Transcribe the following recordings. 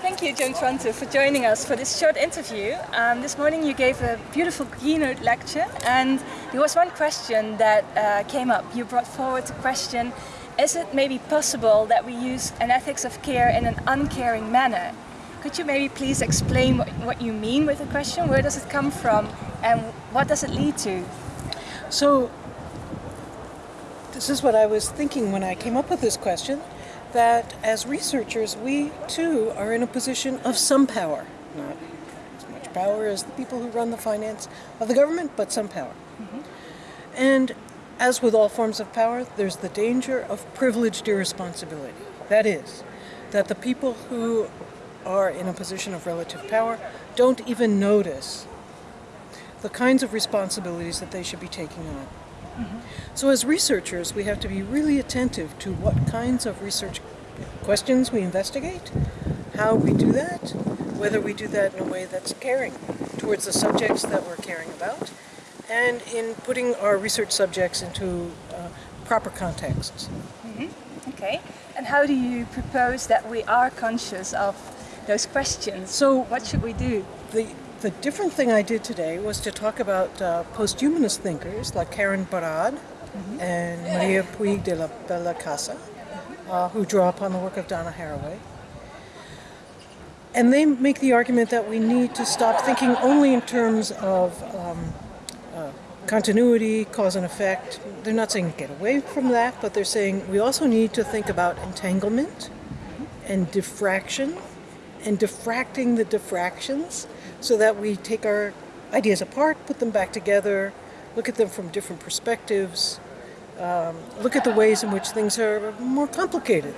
Thank you, Joan Tronto, for joining us for this short interview. Um, this morning you gave a beautiful keynote lecture and there was one question that uh, came up. You brought forward the question, is it maybe possible that we use an ethics of care in an uncaring manner? Could you maybe please explain what, what you mean with the question? Where does it come from and what does it lead to? So, this is what I was thinking when I came up with this question, that as researchers, we too are in a position of some power. Not as much power as the people who run the finance of the government, but some power. Mm -hmm. And as with all forms of power, there's the danger of privileged irresponsibility. That is, that the people who are in a position of relative power don't even notice the kinds of responsibilities that they should be taking on. Mm -hmm. So as researchers, we have to be really attentive to what kinds of research questions we investigate, how we do that, whether we do that in a way that's caring towards the subjects that we're caring about, and in putting our research subjects into uh, proper contexts. Mm -hmm. Okay, and how do you propose that we are conscious of those questions? So what should we do? The, the different thing I did today was to talk about uh, posthumanist thinkers like Karen Barad mm -hmm. and Maria Puig de la Bellacasa, uh, who draw upon the work of Donna Haraway. And they make the argument that we need to stop thinking only in terms of um, uh, continuity, cause and effect. They're not saying get away from that, but they're saying we also need to think about entanglement and diffraction and diffracting the diffractions so that we take our ideas apart, put them back together, look at them from different perspectives, um, look at the ways in which things are more complicated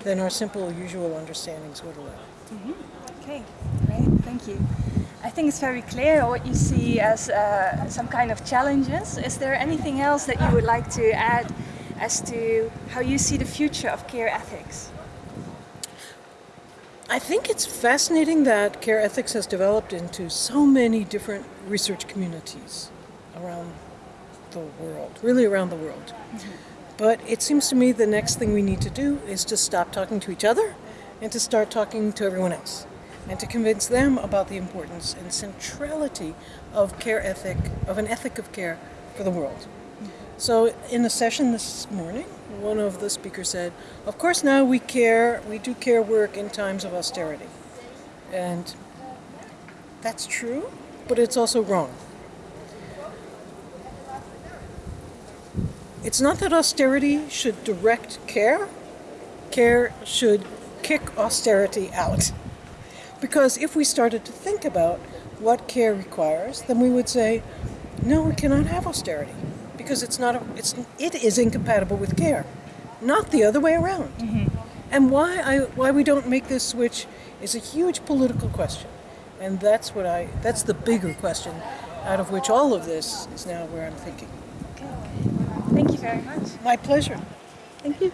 than our simple usual understandings would allow. Mm -hmm. Okay, great, thank you. I think it's very clear what you see as uh, some kind of challenges. Is there anything else that you would like to add as to how you see the future of care ethics? I think it's fascinating that care ethics has developed into so many different research communities around the world, really around the world. Mm -hmm. But it seems to me the next thing we need to do is to stop talking to each other and to start talking to everyone else and to convince them about the importance and centrality of care ethic, of an ethic of care for the world. So in a session this morning, one of the speakers said, of course now we care, we do care work in times of austerity. And that's true, but it's also wrong. It's not that austerity should direct care, care should kick austerity out. Because if we started to think about what care requires, then we would say, no, we cannot have austerity because it's not a, it's it is incompatible with care, not the other way around. Mm -hmm. And why I why we don't make this switch is a huge political question, and that's what I that's the bigger question, out of which all of this is now where I'm thinking. Okay. Thank you very much. My pleasure. Thank you.